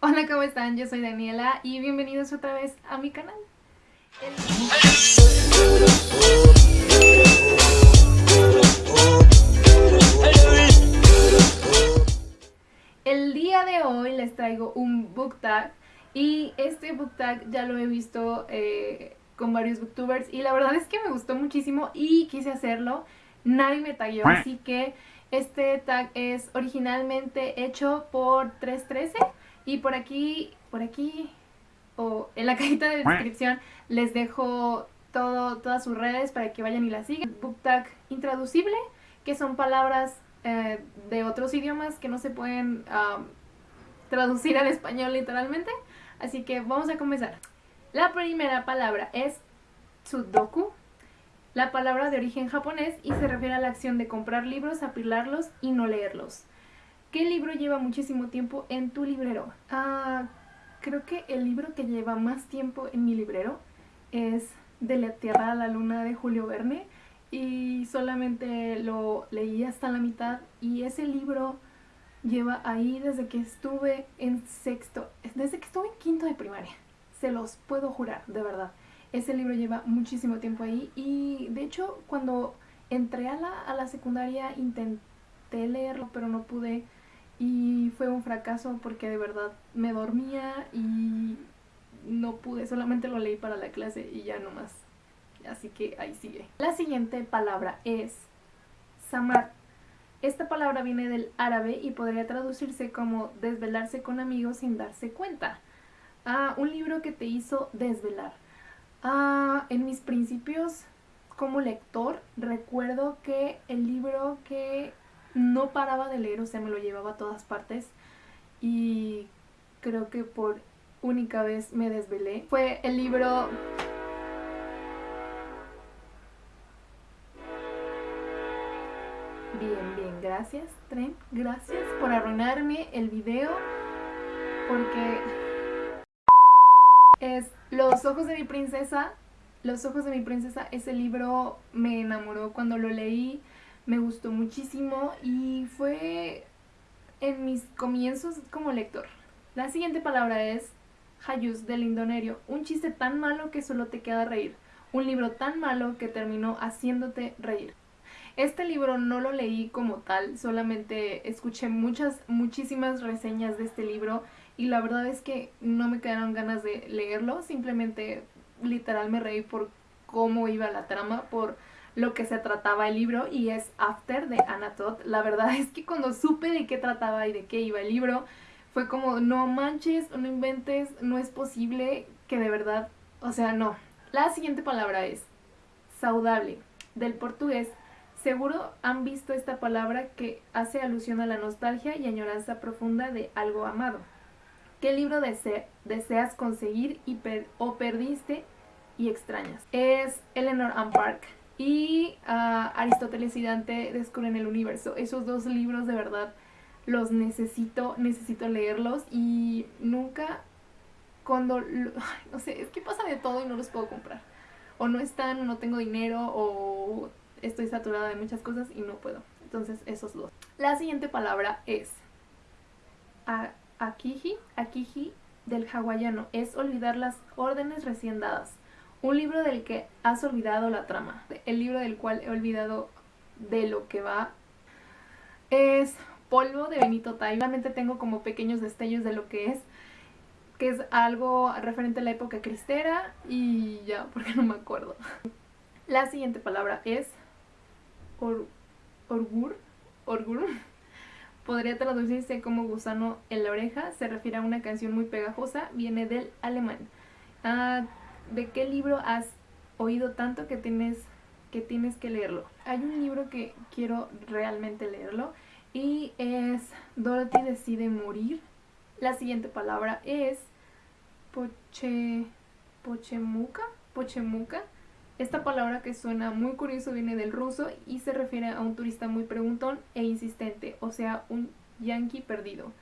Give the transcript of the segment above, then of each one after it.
Hola, ¿cómo están? Yo soy Daniela y bienvenidos otra vez a mi canal. El... día de hoy les traigo un book tag y este book tag ya lo he visto eh, con varios booktubers y la verdad es que me gustó muchísimo y quise hacerlo. Nadie me tagueó, así que este tag es originalmente hecho por 313 y por aquí, por aquí, o en la cajita de descripción les dejo todo, todas sus redes para que vayan y la sigan. Book tag intraducible, que son palabras eh, de otros idiomas que no se pueden traducir al español literalmente. Así que vamos a comenzar. La primera palabra es Tsudoku, la palabra de origen japonés y se refiere a la acción de comprar libros, apilarlos y no leerlos. ¿Qué libro lleva muchísimo tiempo en tu librero? Ah, creo que el libro que lleva más tiempo en mi librero es De la Tierra a la Luna de Julio Verne y solamente lo leí hasta la mitad y ese libro lleva ahí desde que estuve en sexto, desde que estuve en quinto de primaria, se los puedo jurar, de verdad. Ese libro lleva muchísimo tiempo ahí y de hecho cuando entré a la, a la secundaria intenté leerlo pero no pude y fue un fracaso porque de verdad me dormía y no pude, solamente lo leí para la clase y ya no más. Así que ahí sigue. La siguiente palabra es samar. Esta palabra viene del árabe y podría traducirse como desvelarse con amigos sin darse cuenta. Ah, un libro que te hizo desvelar. Ah, en mis principios como lector recuerdo que el libro que no paraba de leer, o sea, me lo llevaba a todas partes y creo que por única vez me desvelé. Fue el libro... Bien, bien, gracias, Tren, gracias por arruinarme el video porque es Los ojos de mi princesa. Los ojos de mi princesa, ese libro me enamoró cuando lo leí me gustó muchísimo y fue en mis comienzos como lector. La siguiente palabra es Hayus del Indonerio, un chiste tan malo que solo te queda reír, un libro tan malo que terminó haciéndote reír. Este libro no lo leí como tal, solamente escuché muchas, muchísimas reseñas de este libro y la verdad es que no me quedaron ganas de leerlo, simplemente literal me reí por cómo iba la trama, por lo que se trataba el libro y es After de Anatot. La verdad es que cuando supe de qué trataba y de qué iba el libro, fue como, no manches, no inventes, no es posible que de verdad, o sea, no. La siguiente palabra es saudable, del portugués. Seguro han visto esta palabra que hace alusión a la nostalgia y añoranza profunda de algo amado. ¿Qué libro deseas conseguir y o perdiste y extrañas? Es Eleanor Ann Park y uh, Aristóteles y Dante descubren el universo. Esos dos libros de verdad los necesito, necesito leerlos y nunca cuando, no sé, es que pasa de todo y no los puedo comprar. O no están, o no tengo dinero, o estoy saturada de muchas cosas y no puedo. Entonces esos dos. La siguiente palabra es akiji, akiji del hawaiano. Es olvidar las órdenes recién dadas. Un libro del que has olvidado la trama. El libro del cual he olvidado de lo que va es Polvo de Benito Tai. Realmente tengo como pequeños destellos de lo que es. Que es algo referente a la época cristera y ya, porque no me acuerdo. La siguiente palabra es orgur. Orgur. Podría traducirse como gusano en la oreja. Se refiere a una canción muy pegajosa. Viene del alemán. Ah, de qué libro has oído tanto que tienes que tienes que leerlo. Hay un libro que quiero realmente leerlo y es Dorothy decide morir. La siguiente palabra es poche, pochemuca, pochemuca. Esta palabra que suena muy curioso viene del ruso y se refiere a un turista muy preguntón e insistente, o sea, un yankee perdido.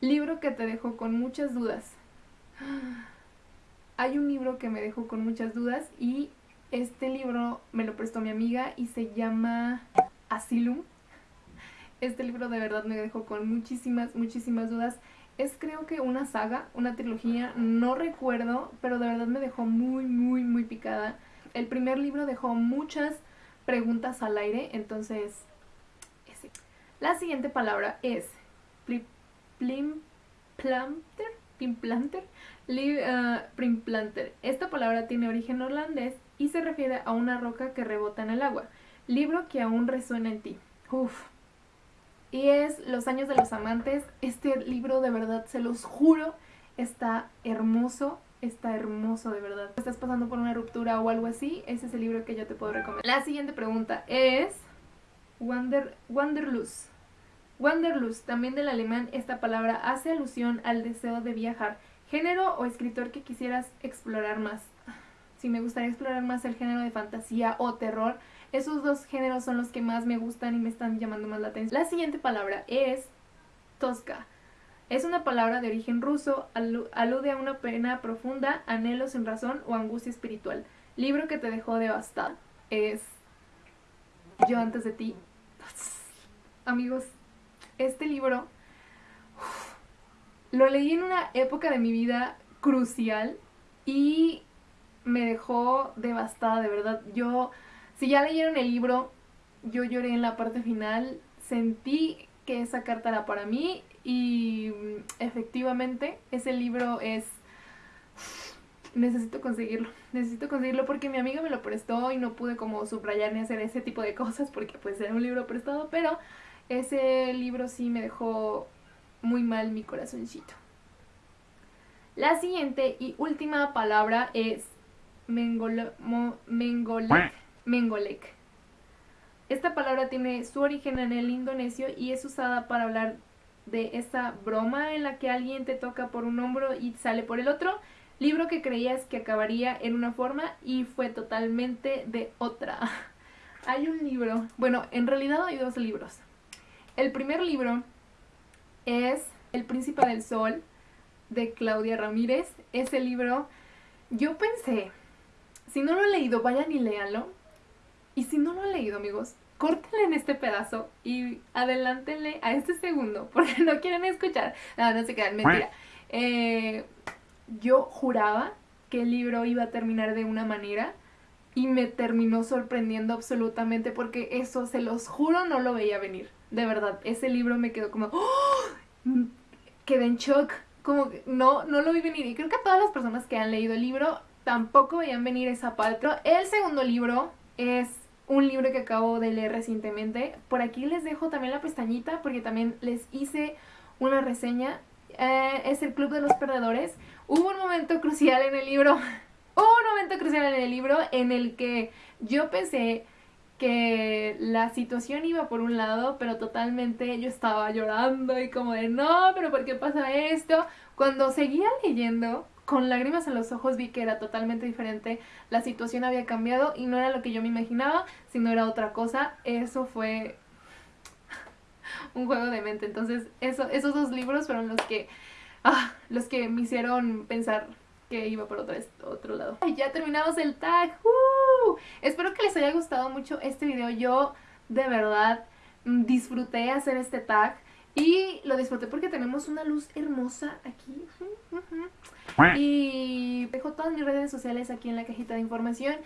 Libro que te dejó con muchas dudas hay un libro que me dejó con muchas dudas y este libro me lo prestó mi amiga y se llama Asylum. Este libro de verdad me dejó con muchísimas, muchísimas dudas. es creo que una saga, una trilogía, no recuerdo, pero de verdad me dejó muy, muy, muy picada. El primer libro dejó muchas preguntas al aire, entonces. La siguiente palabra es Plimplanter, Plimplanter, uh, Esta palabra tiene origen holandés y se refiere a una roca que rebota en el agua. Libro que aún resuena en ti. Uf, y es Los años de los amantes. Este libro de verdad, se los juro, está hermoso. Está hermoso de verdad. ¿Estás pasando por una ruptura o algo así? Ese es el libro que yo te puedo recomendar. La siguiente pregunta es Wander, Wanderlust. Wanderlust, también del alemán, esta palabra hace alusión al deseo de viajar. Género o escritor que quisieras explorar más. Si me gustaría explorar más el género de fantasía o terror, esos dos géneros son los que más me gustan y me están llamando más la atención. La siguiente palabra es tosca. Es una palabra de origen ruso, alude a una pena profunda, anhelo sin razón o angustia espiritual. Libro que te dejó devastada. Es Yo antes de ti. Amigos, este libro lo leí en una época de mi vida crucial y me dejó devastada, de verdad. Yo si ya leyeron el libro, yo lloré en la parte final, sentí que esa carta era para mí y mm, efectivamente ese libro es... Necesito conseguirlo, necesito conseguirlo porque mi amiga me lo prestó y no pude como subrayar ni hacer ese tipo de cosas porque pues era un libro prestado, pero ese libro sí me dejó muy mal mi corazoncito. La siguiente y última palabra es mengole, Mengolek. Esta palabra tiene su origen en el indonesio y es usada para hablar de esa broma en la que alguien te toca por un hombro y sale por el otro. Libro que creías que acabaría en una forma y fue totalmente de otra. hay un libro, bueno, en realidad hay dos libros. El primer libro es El Príncipe del Sol de Claudia Ramírez. Ese libro, yo pensé, si no lo he leído, vayan y léanlo y si no lo han leído, amigos, córtenle en este pedazo y adelántenle a este segundo, porque no quieren escuchar. No, no se quedan, mentira. Eh, yo juraba que el libro iba a terminar de una manera y me terminó sorprendiendo absolutamente porque eso, se los juro, no lo veía venir. De verdad, ese libro me quedó como... ¡Oh! Quedé en shock. Como que no, no lo vi venir. Y creo que todas las personas que han leído el libro tampoco veían venir esa parte. El segundo libro es un libro que acabo de leer recientemente. Por aquí les dejo también la pestañita porque también les hice una reseña. Eh, es el Club de los Perdedores. Hubo un momento crucial en el libro. Un momento crucial en el libro en el que yo pensé que la situación iba por un lado, pero totalmente yo estaba llorando y como de no, pero ¿por qué pasa esto? Cuando seguía leyendo, con lágrimas en los ojos vi que era totalmente diferente, la situación había cambiado y no era lo que yo me imaginaba, sino era otra cosa. Eso fue un juego de mente. Entonces, eso, esos dos libros fueron los que, ah, los que me hicieron pensar que iba por otro, otro lado. ya terminamos el tag. ¡Uh! Espero que les haya gustado mucho este video. Yo, de verdad, mm, disfruté hacer este tag. Y lo disfruté porque tenemos una luz hermosa aquí. Y dejo todas mis redes sociales aquí en la cajita de información.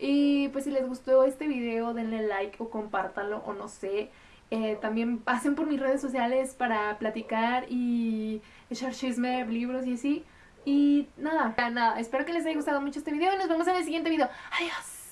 Y pues si les gustó este video, denle like o compártanlo o no sé. Eh, también pasen por mis redes sociales para platicar y echar chisme, libros y así. Y nada, nada, espero que les haya gustado mucho este video y nos vemos en el siguiente video. Adiós.